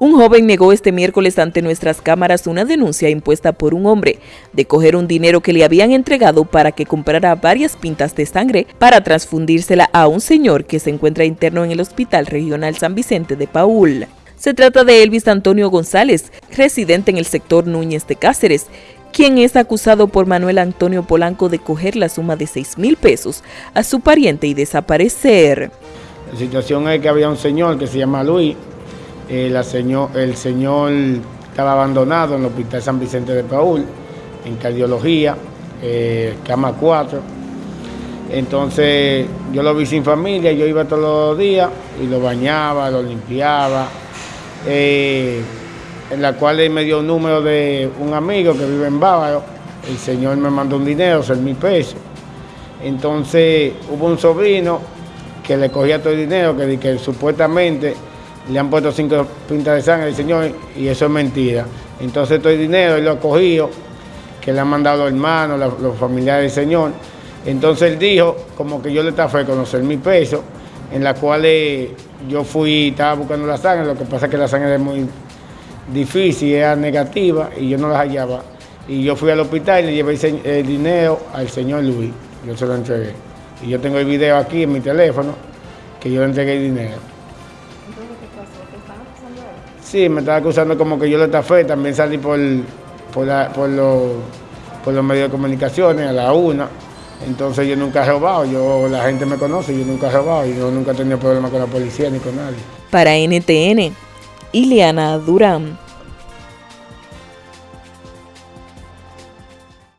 Un joven negó este miércoles ante nuestras cámaras una denuncia impuesta por un hombre de coger un dinero que le habían entregado para que comprara varias pintas de sangre para transfundírsela a un señor que se encuentra interno en el Hospital Regional San Vicente de Paul. Se trata de Elvis Antonio González, residente en el sector Núñez de Cáceres, quien es acusado por Manuel Antonio Polanco de coger la suma de 6 mil pesos a su pariente y desaparecer. La situación es que había un señor que se llama Luis, eh, señor, el señor estaba abandonado en el Hospital San Vicente de Paul, en cardiología, eh, cama 4. Entonces yo lo vi sin familia, yo iba todos los días y lo bañaba, lo limpiaba, eh, en la cual él me dio un número de un amigo que vive en Bávaro, el señor me mandó un dinero, 6 mil pesos. Entonces hubo un sobrino que le cogía todo el dinero, que, que supuestamente le han puesto cinco pintas de sangre al señor y eso es mentira. Entonces todo el dinero él lo ha cogido, que le han mandado los hermanos, los, familiares del señor. Entonces él dijo, como que yo le estaba conocer mil pesos, en la cual yo fui, estaba buscando la sangre, lo que pasa es que la sangre es muy difícil, era negativa y yo no la hallaba. Y yo fui al hospital y le llevé el dinero al señor Luis, yo se lo entregué. Y yo tengo el video aquí en mi teléfono, que yo le entregué el dinero. Sí, me estaba acusando como que yo lo estafé, también salí por, por, por, los medios de comunicaciones a la una. Entonces yo nunca he robado, yo, la gente me conoce, yo nunca he robado, y yo nunca he tenido problemas con la policía ni con nadie. Para NTN, Ileana Durán.